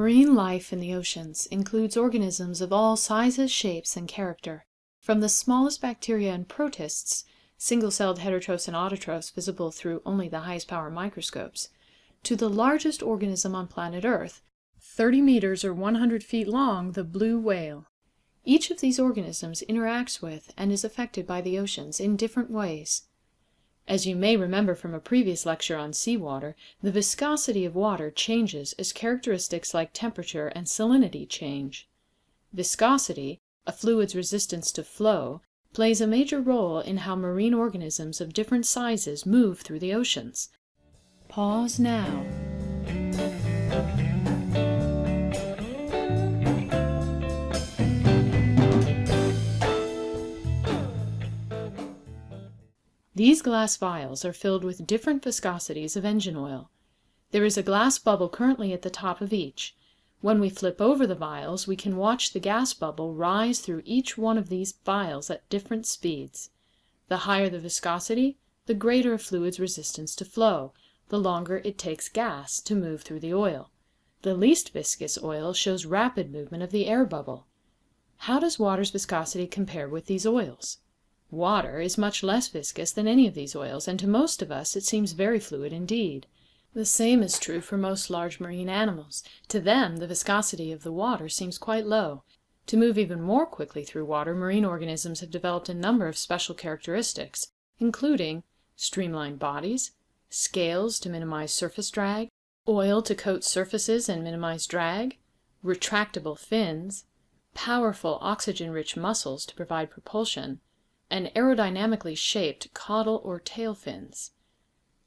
Marine life in the oceans includes organisms of all sizes, shapes, and character, from the smallest bacteria and protists, single-celled heterotrophs and autotrophs visible through only the highest power microscopes, to the largest organism on planet Earth, 30 meters or 100 feet long, the blue whale. Each of these organisms interacts with and is affected by the oceans in different ways. As you may remember from a previous lecture on sea water, the viscosity of water changes as characteristics like temperature and salinity change. Viscosity, a fluid's resistance to flow, plays a major role in how marine organisms of different sizes move through the oceans. Pause now. These glass vials are filled with different viscosities of engine oil. There is a glass bubble currently at the top of each. When we flip over the vials we can watch the gas bubble rise through each one of these vials at different speeds. The higher the viscosity, the greater a fluid's resistance to flow, the longer it takes gas to move through the oil. The least viscous oil shows rapid movement of the air bubble. How does water's viscosity compare with these oils? Water is much less viscous than any of these oils, and to most of us it seems very fluid indeed. The same is true for most large marine animals. To them the viscosity of the water seems quite low. To move even more quickly through water marine organisms have developed a number of special characteristics, including streamlined bodies, scales to minimize surface drag, oil to coat surfaces and minimize drag, retractable fins, powerful oxygen-rich muscles to provide propulsion, and aerodynamically shaped caudal or tail fins.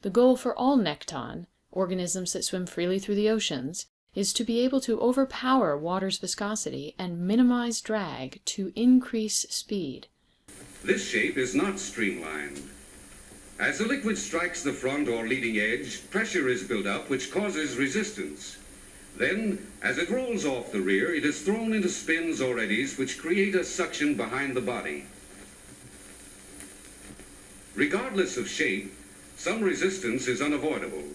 The goal for all nekton, organisms that swim freely through the oceans, is to be able to overpower water's viscosity and minimize drag to increase speed. This shape is not streamlined. As the liquid strikes the front or leading edge, pressure is built up which causes resistance. Then, as it rolls off the rear, it is thrown into spins or eddies which create a suction behind the body. Regardless of shape, some resistance is unavoidable.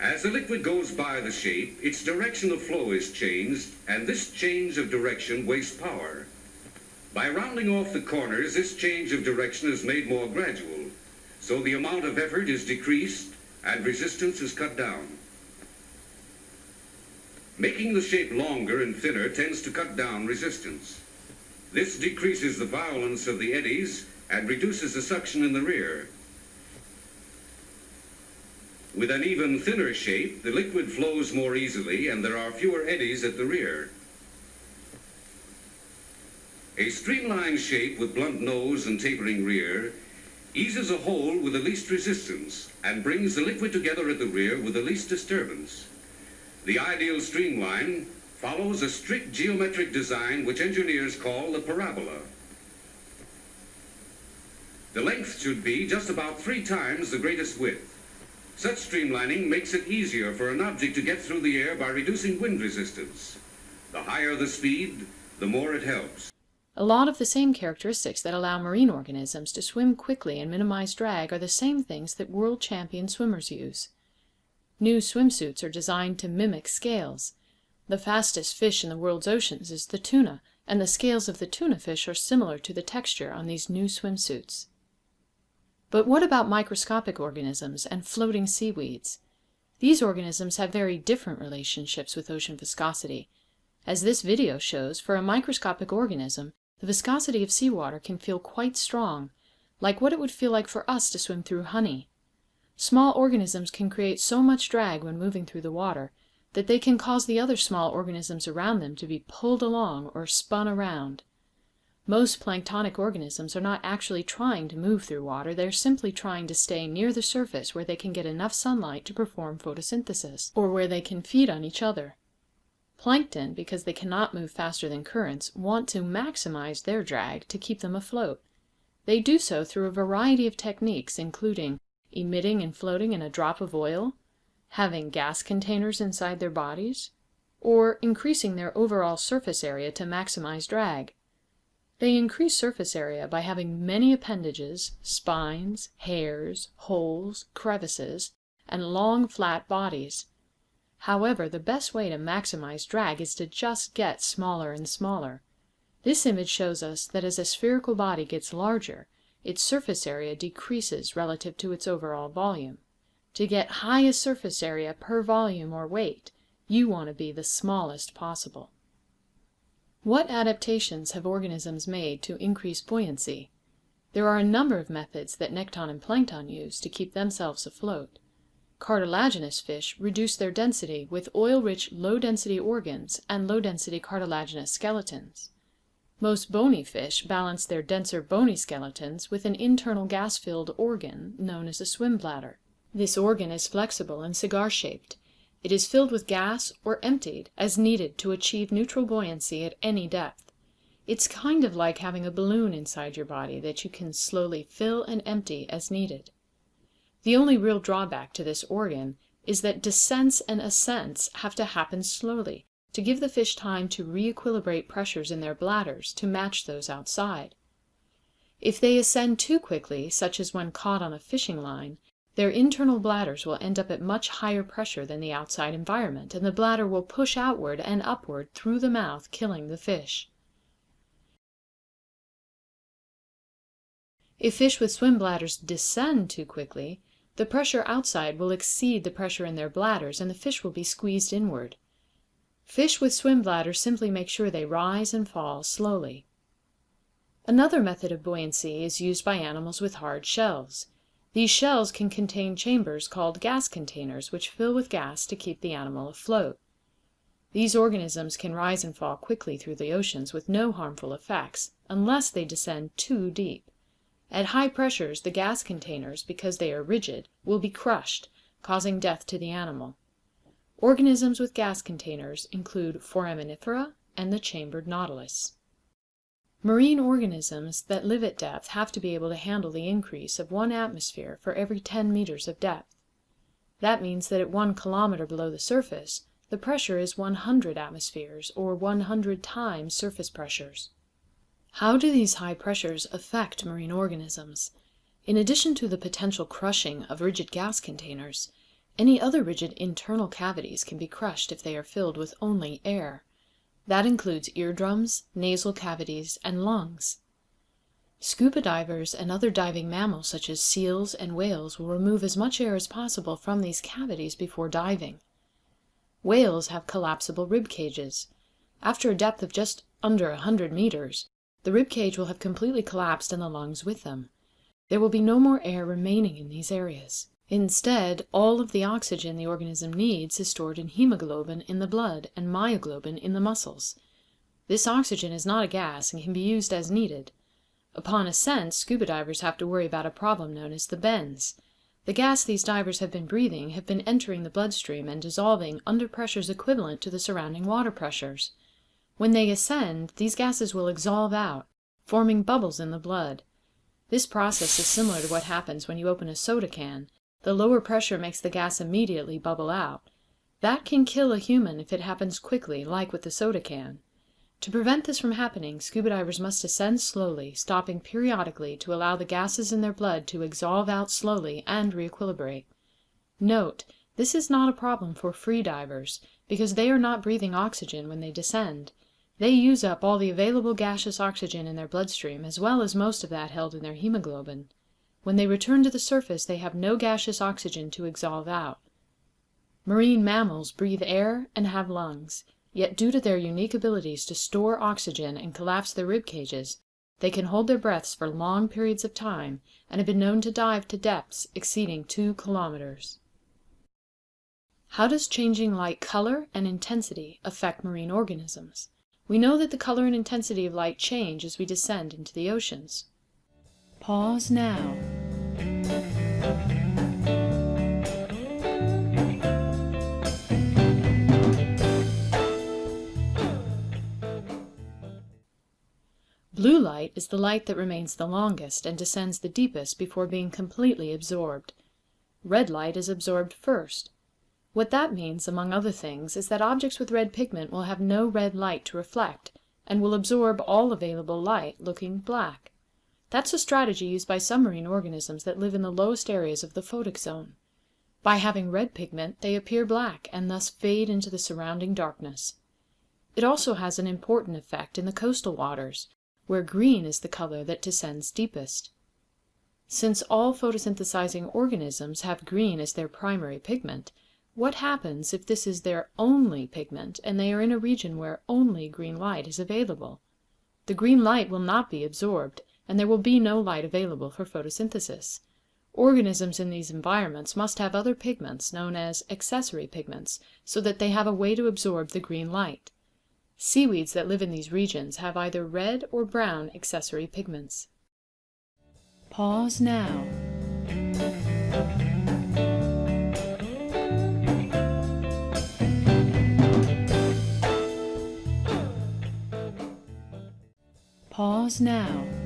As the liquid goes by the shape, its direction of flow is changed, and this change of direction wastes power. By rounding off the corners, this change of direction is made more gradual, so the amount of effort is decreased and resistance is cut down. Making the shape longer and thinner tends to cut down resistance. This decreases the violence of the eddies and reduces the suction in the rear. With an even thinner shape, the liquid flows more easily and there are fewer eddies at the rear. A streamlined shape with blunt nose and tapering rear eases a hole with the least resistance and brings the liquid together at the rear with the least disturbance. The ideal streamline follows a strict geometric design which engineers call the parabola. The length should be just about three times the greatest width. Such streamlining makes it easier for an object to get through the air by reducing wind resistance. The higher the speed, the more it helps. A lot of the same characteristics that allow marine organisms to swim quickly and minimize drag are the same things that world champion swimmers use. New swimsuits are designed to mimic scales. The fastest fish in the world's oceans is the tuna, and the scales of the tuna fish are similar to the texture on these new swimsuits. But what about microscopic organisms and floating seaweeds? These organisms have very different relationships with ocean viscosity. As this video shows, for a microscopic organism, the viscosity of seawater can feel quite strong, like what it would feel like for us to swim through honey. Small organisms can create so much drag when moving through the water that they can cause the other small organisms around them to be pulled along or spun around. Most planktonic organisms are not actually trying to move through water, they're simply trying to stay near the surface where they can get enough sunlight to perform photosynthesis, or where they can feed on each other. Plankton, because they cannot move faster than currents, want to maximize their drag to keep them afloat. They do so through a variety of techniques, including emitting and floating in a drop of oil, having gas containers inside their bodies, or increasing their overall surface area to maximize drag. They increase surface area by having many appendages, spines, hairs, holes, crevices, and long flat bodies. However, the best way to maximize drag is to just get smaller and smaller. This image shows us that as a spherical body gets larger, its surface area decreases relative to its overall volume. To get highest surface area per volume or weight, you want to be the smallest possible. What adaptations have organisms made to increase buoyancy? There are a number of methods that nekton and plankton use to keep themselves afloat. Cartilaginous fish reduce their density with oil-rich low-density organs and low-density cartilaginous skeletons. Most bony fish balance their denser bony skeletons with an internal gas-filled organ known as a swim bladder. This organ is flexible and cigar-shaped. It is filled with gas or emptied as needed to achieve neutral buoyancy at any depth. It's kind of like having a balloon inside your body that you can slowly fill and empty as needed. The only real drawback to this organ is that descents and ascents have to happen slowly to give the fish time to re-equilibrate pressures in their bladders to match those outside. If they ascend too quickly, such as when caught on a fishing line, their internal bladders will end up at much higher pressure than the outside environment, and the bladder will push outward and upward through the mouth, killing the fish. If fish with swim bladders descend too quickly, the pressure outside will exceed the pressure in their bladders and the fish will be squeezed inward. Fish with swim bladders simply make sure they rise and fall slowly. Another method of buoyancy is used by animals with hard shells. These shells can contain chambers called gas containers which fill with gas to keep the animal afloat. These organisms can rise and fall quickly through the oceans with no harmful effects, unless they descend too deep. At high pressures the gas containers, because they are rigid, will be crushed, causing death to the animal. Organisms with gas containers include Foraminifera and the chambered nautilus. Marine organisms that live at depth have to be able to handle the increase of one atmosphere for every 10 meters of depth. That means that at one kilometer below the surface, the pressure is 100 atmospheres, or 100 times surface pressures. How do these high pressures affect marine organisms? In addition to the potential crushing of rigid gas containers, any other rigid internal cavities can be crushed if they are filled with only air. That includes eardrums, nasal cavities, and lungs. Scuba divers and other diving mammals such as seals and whales will remove as much air as possible from these cavities before diving. Whales have collapsible rib cages. After a depth of just under a hundred meters, the rib cage will have completely collapsed and the lungs with them. There will be no more air remaining in these areas. Instead, all of the oxygen the organism needs is stored in hemoglobin in the blood and myoglobin in the muscles. This oxygen is not a gas and can be used as needed. Upon ascent, scuba divers have to worry about a problem known as the bends. The gas these divers have been breathing have been entering the bloodstream and dissolving under pressures equivalent to the surrounding water pressures. When they ascend, these gases will exsolve out, forming bubbles in the blood. This process is similar to what happens when you open a soda can. The lower pressure makes the gas immediately bubble out. That can kill a human if it happens quickly, like with the soda can. To prevent this from happening, scuba divers must ascend slowly, stopping periodically to allow the gases in their blood to exsolve out slowly and re-equilibrate. Note, this is not a problem for free divers, because they are not breathing oxygen when they descend. They use up all the available gaseous oxygen in their bloodstream, as well as most of that held in their hemoglobin. When they return to the surface they have no gaseous oxygen to exsolve out. Marine mammals breathe air and have lungs, yet due to their unique abilities to store oxygen and collapse their rib cages, they can hold their breaths for long periods of time and have been known to dive to depths exceeding two kilometers. How does changing light color and intensity affect marine organisms? We know that the color and intensity of light change as we descend into the oceans. Pause now. Blue light is the light that remains the longest and descends the deepest before being completely absorbed. Red light is absorbed first. What that means, among other things, is that objects with red pigment will have no red light to reflect, and will absorb all available light, looking black. That's a strategy used by some marine organisms that live in the lowest areas of the photic zone. By having red pigment they appear black and thus fade into the surrounding darkness. It also has an important effect in the coastal waters, where green is the color that descends deepest. Since all photosynthesizing organisms have green as their primary pigment, what happens if this is their only pigment and they are in a region where only green light is available? The green light will not be absorbed, and there will be no light available for photosynthesis. Organisms in these environments must have other pigments, known as accessory pigments, so that they have a way to absorb the green light. Seaweeds that live in these regions have either red or brown accessory pigments. Pause now. Pause now.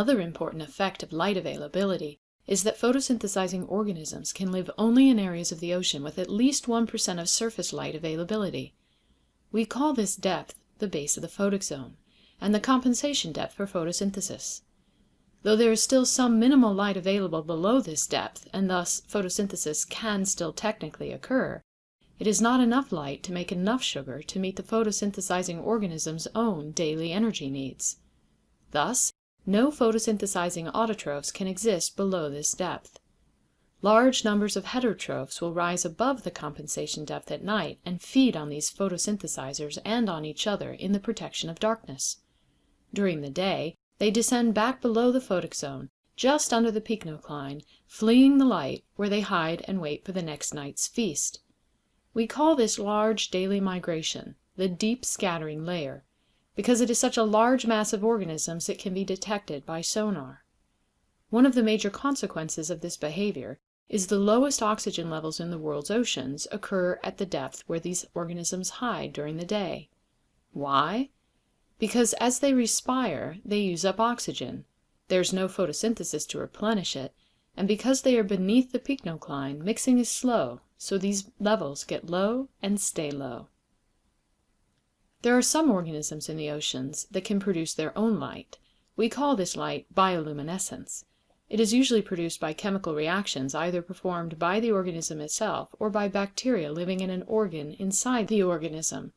Another important effect of light availability is that photosynthesizing organisms can live only in areas of the ocean with at least 1% of surface light availability. We call this depth the base of the photic zone, and the compensation depth for photosynthesis. Though there is still some minimal light available below this depth, and thus photosynthesis can still technically occur, it is not enough light to make enough sugar to meet the photosynthesizing organism's own daily energy needs. Thus, no photosynthesizing autotrophs can exist below this depth. Large numbers of heterotrophs will rise above the compensation depth at night and feed on these photosynthesizers and on each other in the protection of darkness. During the day, they descend back below the photic zone, just under the pycnocline, fleeing the light, where they hide and wait for the next night's feast. We call this large daily migration the deep scattering layer because it is such a large mass of organisms it can be detected by sonar. One of the major consequences of this behavior is the lowest oxygen levels in the world's oceans occur at the depth where these organisms hide during the day. Why? Because as they respire they use up oxygen, there is no photosynthesis to replenish it, and because they are beneath the pycnocline mixing is slow, so these levels get low and stay low. There are some organisms in the oceans that can produce their own light. We call this light bioluminescence. It is usually produced by chemical reactions either performed by the organism itself or by bacteria living in an organ inside the organism.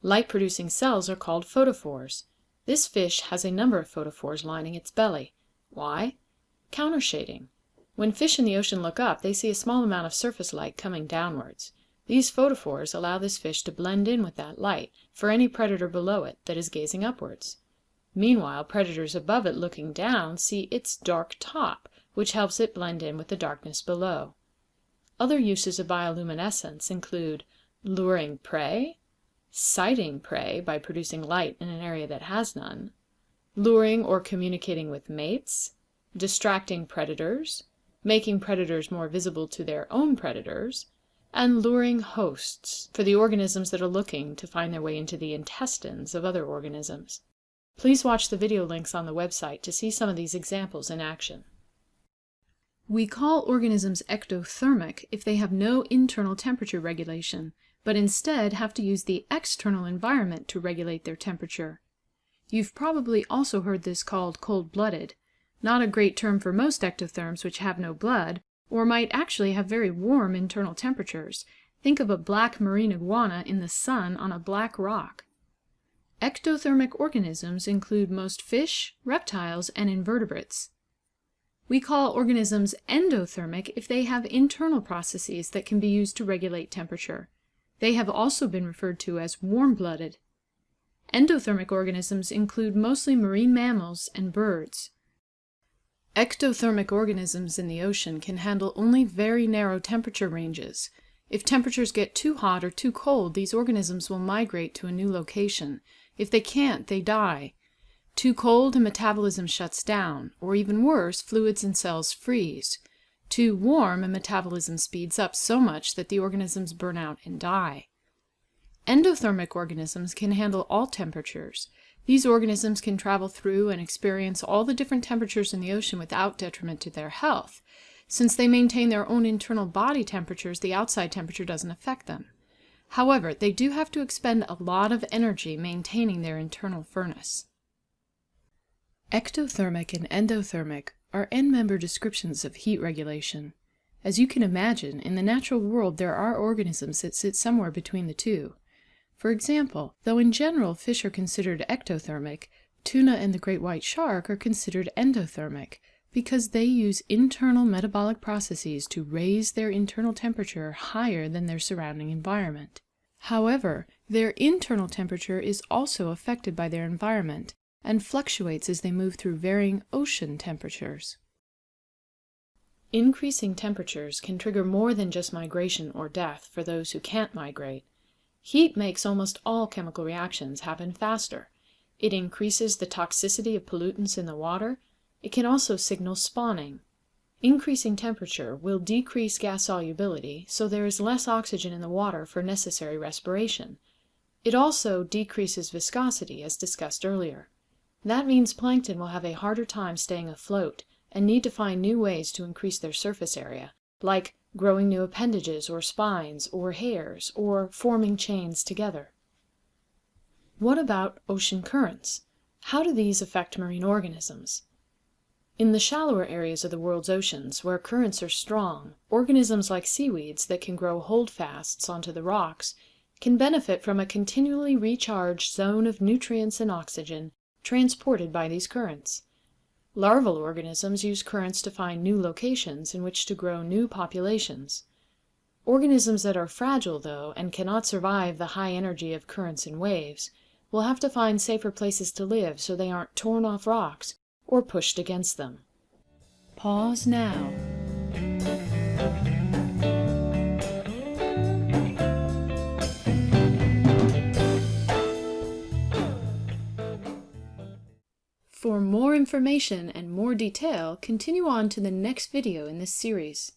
Light-producing cells are called photophores. This fish has a number of photophores lining its belly. Why? Countershading. When fish in the ocean look up they see a small amount of surface light coming downwards. These photophores allow this fish to blend in with that light for any predator below it that is gazing upwards. Meanwhile predators above it looking down see its dark top, which helps it blend in with the darkness below. Other uses of bioluminescence include luring prey, sighting prey by producing light in an area that has none, luring or communicating with mates, distracting predators, making predators more visible to their own predators, and luring hosts for the organisms that are looking to find their way into the intestines of other organisms. Please watch the video links on the website to see some of these examples in action. We call organisms ectothermic if they have no internal temperature regulation, but instead have to use the external environment to regulate their temperature. You've probably also heard this called cold-blooded, not a great term for most ectotherms which have no blood, or might actually have very warm internal temperatures. Think of a black marine iguana in the sun on a black rock. Ectothermic organisms include most fish, reptiles, and invertebrates. We call organisms endothermic if they have internal processes that can be used to regulate temperature. They have also been referred to as warm-blooded. Endothermic organisms include mostly marine mammals and birds. Ectothermic organisms in the ocean can handle only very narrow temperature ranges. If temperatures get too hot or too cold, these organisms will migrate to a new location. If they can't, they die. Too cold and metabolism shuts down, or even worse, fluids and cells freeze. Too warm and metabolism speeds up so much that the organisms burn out and die. Endothermic organisms can handle all temperatures. These organisms can travel through and experience all the different temperatures in the ocean without detriment to their health. Since they maintain their own internal body temperatures, the outside temperature doesn't affect them. However, they do have to expend a lot of energy maintaining their internal furnace. Ectothermic and endothermic are end-member descriptions of heat regulation. As you can imagine, in the natural world there are organisms that sit somewhere between the two. For example, though in general fish are considered ectothermic, tuna and the great white shark are considered endothermic because they use internal metabolic processes to raise their internal temperature higher than their surrounding environment. However, their internal temperature is also affected by their environment and fluctuates as they move through varying ocean temperatures. Increasing temperatures can trigger more than just migration or death for those who can't migrate. Heat makes almost all chemical reactions happen faster. It increases the toxicity of pollutants in the water. It can also signal spawning. Increasing temperature will decrease gas solubility, so there is less oxygen in the water for necessary respiration. It also decreases viscosity, as discussed earlier. That means plankton will have a harder time staying afloat and need to find new ways to increase their surface area, like growing new appendages or spines or hairs or forming chains together. What about ocean currents? How do these affect marine organisms? In the shallower areas of the world's oceans, where currents are strong, organisms like seaweeds that can grow holdfasts onto the rocks can benefit from a continually recharged zone of nutrients and oxygen transported by these currents. Larval organisms use currents to find new locations in which to grow new populations. Organisms that are fragile, though, and cannot survive the high energy of currents and waves, will have to find safer places to live so they aren't torn off rocks or pushed against them. Pause now. More information and more detail, continue on to the next video in this series.